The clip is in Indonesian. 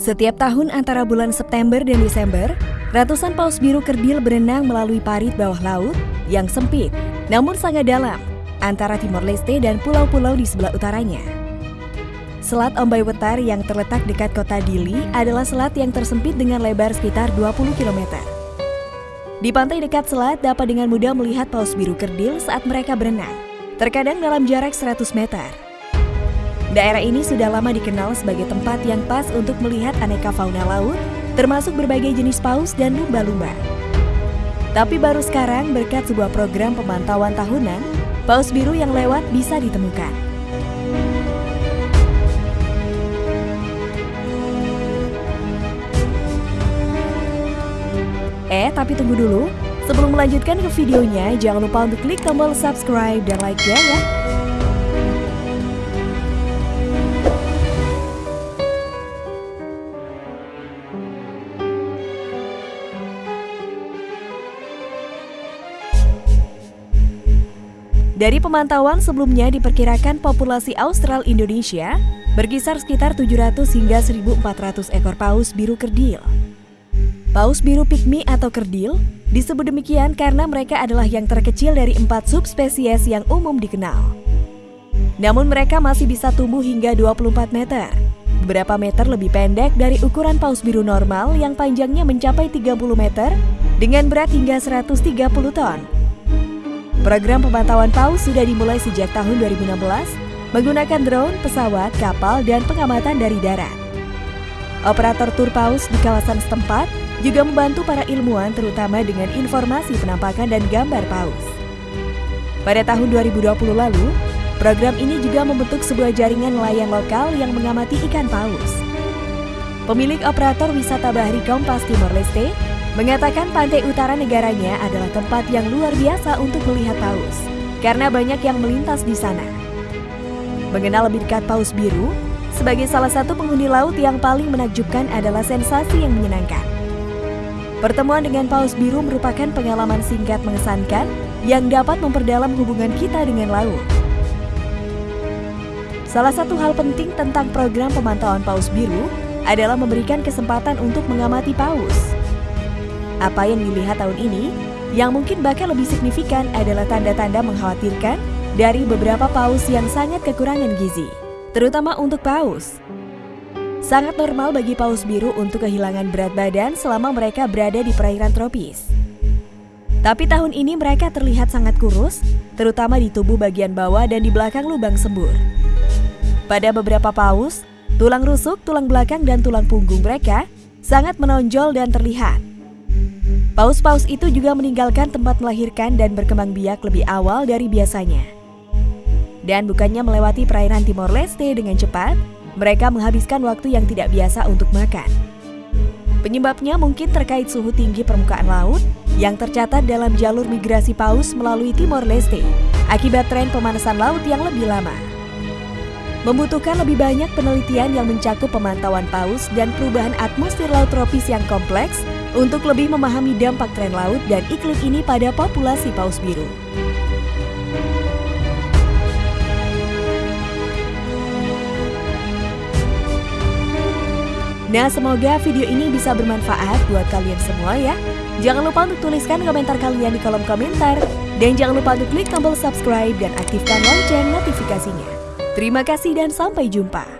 Setiap tahun antara bulan September dan Desember, ratusan paus biru kerdil berenang melalui parit bawah laut yang sempit, namun sangat dalam, antara Timor Leste dan pulau-pulau di sebelah utaranya. Selat Ombai Wetar yang terletak dekat kota Dili adalah selat yang tersempit dengan lebar sekitar 20 km. Di pantai dekat selat dapat dengan mudah melihat paus biru kerdil saat mereka berenang, terkadang dalam jarak 100 meter. Daerah ini sudah lama dikenal sebagai tempat yang pas untuk melihat aneka fauna laut, termasuk berbagai jenis paus dan lumba-lumba. Tapi baru sekarang berkat sebuah program pemantauan tahunan, paus biru yang lewat bisa ditemukan. Eh, tapi tunggu dulu. Sebelum melanjutkan ke videonya, jangan lupa untuk klik tombol subscribe dan like-nya ya. Dari pemantauan sebelumnya diperkirakan populasi Austral Indonesia berkisar sekitar 700 hingga 1400 ekor paus biru kerdil. Paus biru pygmy atau kerdil disebut demikian karena mereka adalah yang terkecil dari empat subspesies yang umum dikenal. Namun mereka masih bisa tumbuh hingga 24 meter, beberapa meter lebih pendek dari ukuran paus biru normal yang panjangnya mencapai 30 meter dengan berat hingga 130 ton Program pemantauan paus sudah dimulai sejak tahun 2016 menggunakan drone, pesawat, kapal, dan pengamatan dari darat. Operator tur paus di kawasan setempat juga membantu para ilmuwan terutama dengan informasi penampakan dan gambar paus. Pada tahun 2020 lalu, program ini juga membentuk sebuah jaringan nelayan lokal yang mengamati ikan paus. Pemilik operator wisata Bahari Kompas Timor Leste, Mengatakan pantai utara negaranya adalah tempat yang luar biasa untuk melihat paus, karena banyak yang melintas di sana. Mengenal lebih dekat paus biru, sebagai salah satu penghuni laut yang paling menakjubkan adalah sensasi yang menyenangkan. Pertemuan dengan paus biru merupakan pengalaman singkat mengesankan yang dapat memperdalam hubungan kita dengan laut. Salah satu hal penting tentang program pemantauan paus biru adalah memberikan kesempatan untuk mengamati paus. Apa yang dilihat tahun ini, yang mungkin bahkan lebih signifikan adalah tanda-tanda mengkhawatirkan dari beberapa paus yang sangat kekurangan gizi, terutama untuk paus. Sangat normal bagi paus biru untuk kehilangan berat badan selama mereka berada di perairan tropis. Tapi tahun ini mereka terlihat sangat kurus, terutama di tubuh bagian bawah dan di belakang lubang sembur. Pada beberapa paus, tulang rusuk, tulang belakang, dan tulang punggung mereka sangat menonjol dan terlihat. Paus-paus itu juga meninggalkan tempat melahirkan dan berkembang biak lebih awal dari biasanya. Dan bukannya melewati perairan Timor Leste dengan cepat, mereka menghabiskan waktu yang tidak biasa untuk makan. Penyebabnya mungkin terkait suhu tinggi permukaan laut yang tercatat dalam jalur migrasi paus melalui Timor Leste akibat tren pemanasan laut yang lebih lama. Membutuhkan lebih banyak penelitian yang mencakup pemantauan paus dan perubahan atmosfer laut tropis yang kompleks untuk lebih memahami dampak tren laut dan iklim ini pada populasi paus biru. Nah, semoga video ini bisa bermanfaat buat kalian semua ya. Jangan lupa untuk tuliskan komentar kalian di kolom komentar. Dan jangan lupa untuk klik tombol subscribe dan aktifkan lonceng notifikasinya. Terima kasih dan sampai jumpa.